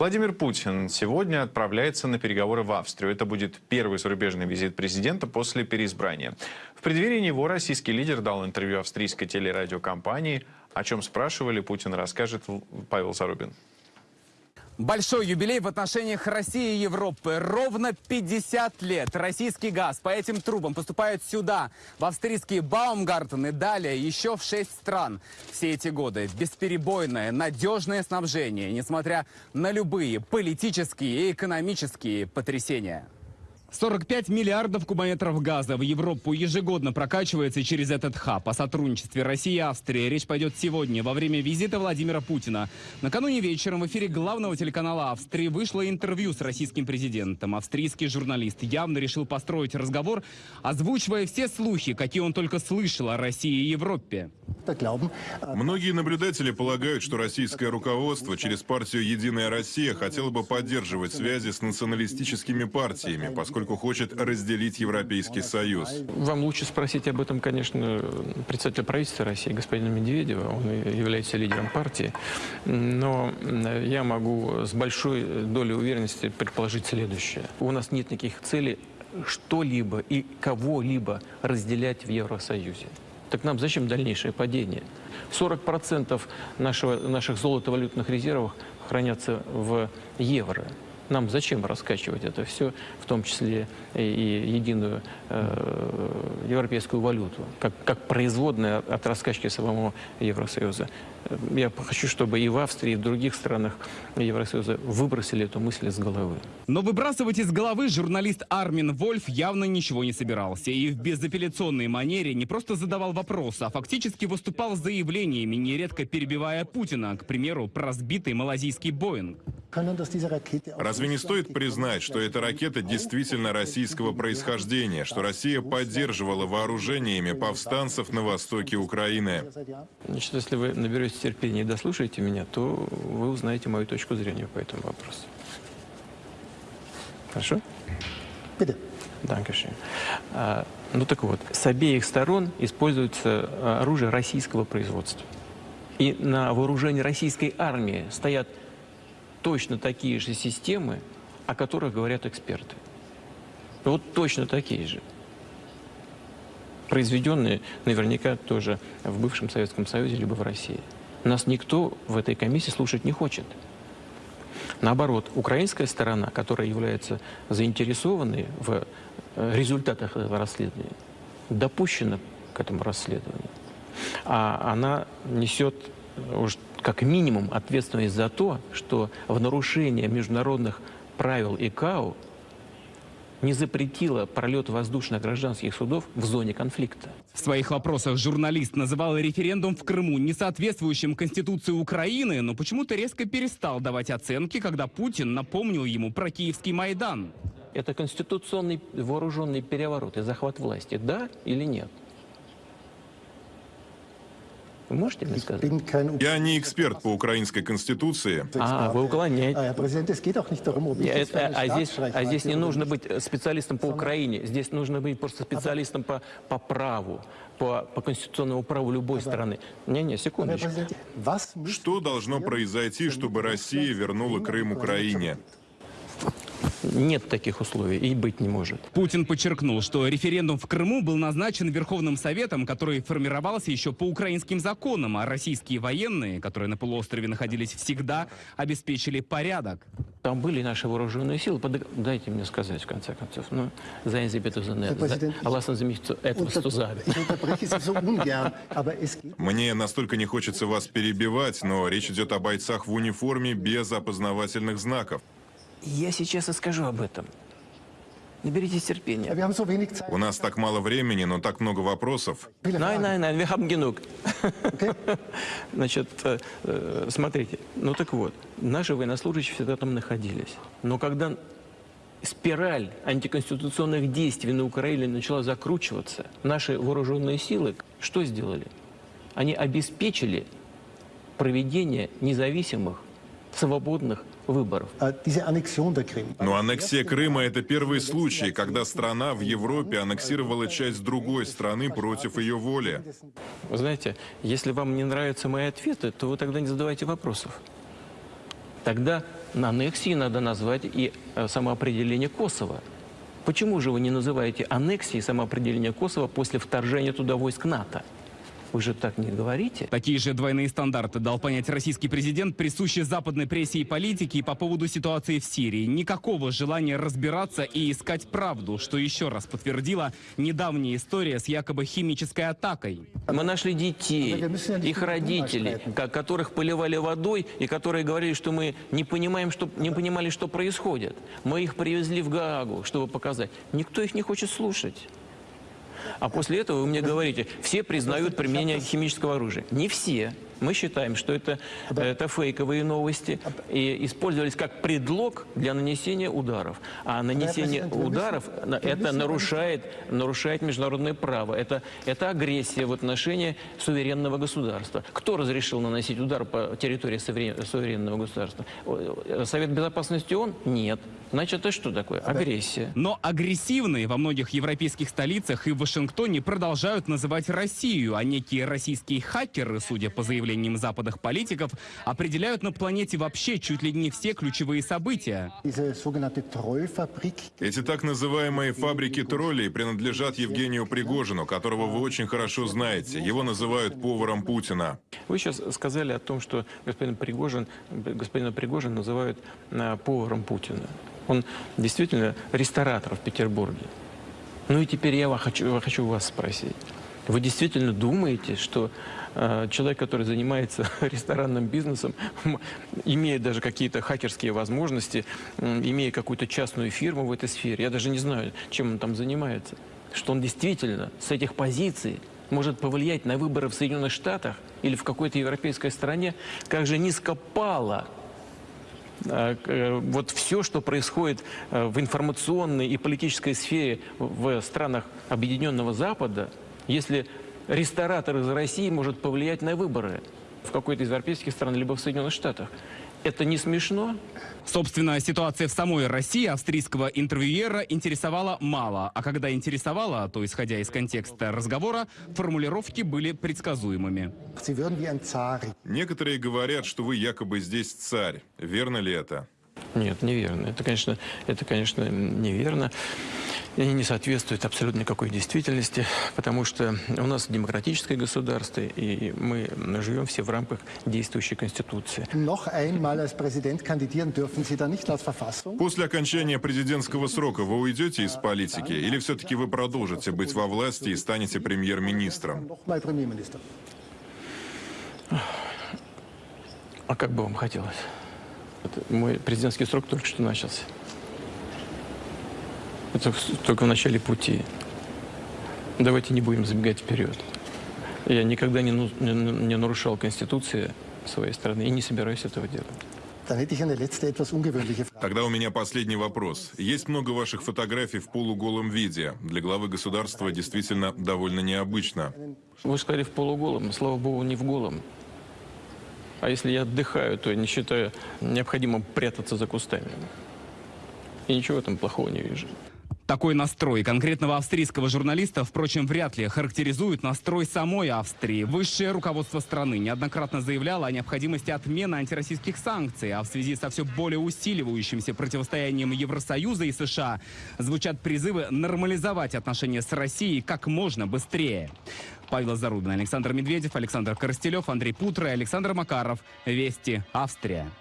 Владимир Путин сегодня отправляется на переговоры в Австрию. Это будет первый зарубежный визит президента после переизбрания. В преддверии него российский лидер дал интервью австрийской телерадиокомпании. О чем спрашивали, Путин расскажет Павел Зарубин. Большой юбилей в отношениях России и Европы. Ровно 50 лет российский газ по этим трубам поступает сюда, в австрийские Баумгартен и далее еще в 6 стран. Все эти годы бесперебойное, надежное снабжение, несмотря на любые политические и экономические потрясения. 45 миллиардов кубометров газа в Европу ежегодно прокачивается через этот хаб. О сотрудничестве России и Австрии речь пойдет сегодня, во время визита Владимира Путина. Накануне вечером в эфире главного телеканала Австрии вышло интервью с российским президентом. Австрийский журналист явно решил построить разговор, озвучивая все слухи, какие он только слышал о России и Европе. Многие наблюдатели полагают, что российское руководство через партию «Единая Россия» хотело бы поддерживать связи с националистическими партиями, поскольку поскольку хочет разделить Европейский Союз. Вам лучше спросить об этом, конечно, представителя правительства России, господина Медведева. Он является лидером партии. Но я могу с большой долей уверенности предположить следующее. У нас нет никаких целей что-либо и кого-либо разделять в Евросоюзе. Так нам зачем дальнейшее падение? 40% нашего, наших золотовалютных резервов хранятся в евро. Нам зачем раскачивать это все, в том числе и, единую э, европейскую валюту, как, как производная от раскачки самого Евросоюза? Я хочу, чтобы и в Австрии, и в других странах Евросоюза выбросили эту мысль из головы. Но выбрасывать из головы журналист Армин Вольф явно ничего не собирался. И в безапелляционной манере не просто задавал вопросы, а фактически выступал с заявлениями, нередко перебивая Путина, к примеру, про сбитый малазийский Боинг. Разве не стоит признать, что эта ракета действительно российского происхождения, что Россия поддерживала вооружениями повстанцев на востоке Украины? Значит, если вы наберетесь терпения и дослушаете меня, то вы узнаете мою точку зрения по этому вопросу. Хорошо? Dankeschön. А, ну так вот, с обеих сторон используется а, оружие российского производства. И на вооружении российской армии стоят точно такие же системы, о которых говорят эксперты. Вот точно такие же. Произведенные наверняка тоже в бывшем Советском Союзе либо в России. Нас никто в этой комиссии слушать не хочет. Наоборот, украинская сторона, которая является заинтересованной в э, результатах этого расследования, допущена к этому расследованию. А она несет уж как минимум ответственность за то, что в нарушение международных правил ИКАО не запретила пролет воздушных гражданских судов в зоне конфликта. В своих вопросах журналист называл референдум в Крыму несоответствующим Конституции Украины, но почему-то резко перестал давать оценки, когда Путин напомнил ему про Киевский Майдан. Это конституционный вооруженный переворот и захват власти, да или нет? Вы можете мне сказать? Я не эксперт по украинской конституции. А, вы уклоняете. А, Это, а, здесь, а здесь не нужно быть специалистом по Украине, здесь нужно быть просто специалистом по, по праву, по, по конституционному праву любой страны. Не-не, секундочку. Что должно произойти, чтобы Россия вернула Крым Украине? Нет таких условий и быть не может. Путин подчеркнул, что референдум в Крыму был назначен Верховным Советом, который формировался еще по украинским законам, а российские военные, которые на полуострове находились всегда, обеспечили порядок. Там были наши вооруженные силы. Под... Дайте мне сказать, в конце концов. Ну, за Мне настолько не хочется вас перебивать, но речь идет о бойцах в униформе без опознавательных знаков. Я сейчас и скажу об этом. Наберитесь терпения. У нас так мало времени, но так много вопросов. Nein, nein, nein, wir haben genug. Значит, э, э, смотрите, ну так вот, наши военнослужащие всегда там находились. Но когда спираль антиконституционных действий на Украине начала закручиваться, наши вооруженные силы что сделали? Они обеспечили проведение независимых, свободных выборов. Но аннексия Крыма – это первый случай, когда страна в Европе аннексировала часть другой страны против ее воли. Вы знаете, если вам не нравятся мои ответы, то вы тогда не задавайте вопросов. Тогда аннексией надо назвать и э, самоопределение Косово. Почему же вы не называете аннексией самоопределение Косово после вторжения туда войск НАТО? Вы же так не говорите. Такие же двойные стандарты дал понять российский президент, присущий западной прессе и политике и по поводу ситуации в Сирии. Никакого желания разбираться и искать правду, что еще раз подтвердила недавняя история с якобы химической атакой. Мы нашли детей, их родителей, ко- которых поливали водой и которые говорили, что мы не, понимаем, что, не понимали, что происходит. Мы их привезли в Гаагу, чтобы показать. Никто их не хочет слушать. А после этого вы мне говорите, все признают применение химического оружия. Не все. Мы считаем, что это, это фейковые новости и использовались как предлог для нанесения ударов. А нанесение ударов на- это нарушает, нарушает международное право. Это, это агрессия в отношении суверенного государства. Кто разрешил наносить удар по территории суверен- суверенного государства? О, Совет Безопасности ООН? Нет. Значит, это что такое? Агрессия. Но агрессивные во многих европейских столицах и в Вашингтоне продолжают называть Россию, а некие российские хакеры, судя по заявлениям западных политиков, определяют на планете вообще чуть ли не все ключевые события. Эти так называемые фабрики троллей принадлежат Евгению Пригожину, которого вы очень хорошо знаете. Его называют поваром Путина. Вы сейчас сказали о том, что господин Пригожин, господина Пригожин называют а, поваром Путина. Он действительно ресторатор в Петербурге. Ну и теперь я хочу, хочу вас спросить. Вы действительно думаете, что э, человек, который занимается ресторанным бизнесом, имея даже какие-то хакерские возможности, имея какую-то частную фирму в этой сфере, я даже не знаю, чем он там занимается, что он действительно с этих позиций может повлиять на выборы в Соединенных Штатах или в какой-то европейской стране, как же низко пало к- э, вот все, что происходит э, в информационной и политической сфере в странах Объединенного Запада, если ресторатор из России может повлиять на выборы в какой-то из европейских стран, либо в Соединенных Штатах. Это не смешно? Собственно, ситуация в самой России австрийского интервьюера интересовала мало. А когда интересовала, то, исходя из контекста разговора, формулировки были предсказуемыми. Некоторые говорят, что вы якобы здесь царь. Верно ли это? Нет, неверно. Это, конечно, это, конечно, неверно. И не соответствует абсолютно никакой действительности, потому что у нас демократическое государство, и мы живем все в рамках действующей Конституции. После окончания президентского срока вы уйдете из политики или все-таки вы продолжите быть во власти и станете премьер-министром? А как бы вам хотелось? Это мой президентский срок только что начался. Это только в начале пути. Давайте не будем забегать вперед. Я никогда не, ну- не- не нарушал Конституции своей страны и не собираюсь этого делать. Тогда у меня последний вопрос. Есть много ваших фотографий в полуголом виде. Для главы государства действительно довольно необычно. Вы сказали в полуголом, слава богу, не в голом. А если я отдыхаю, то я не считаю необходимым прятаться за кустами. И ничего в этом плохого не вижу. Такой настрой конкретного австрийского журналиста, впрочем, вряд ли характеризует настрой самой Австрии. Высшее руководство страны неоднократно заявляло о необходимости отмены антироссийских санкций, а в связи со все более усиливающимся противостоянием Евросоюза и США звучат призывы нормализовать отношения с Россией как можно быстрее. Павел Зарубин, Александр Медведев, Александр Коростелев, Андрей Путро и Александр Макаров. Вести. Австрия.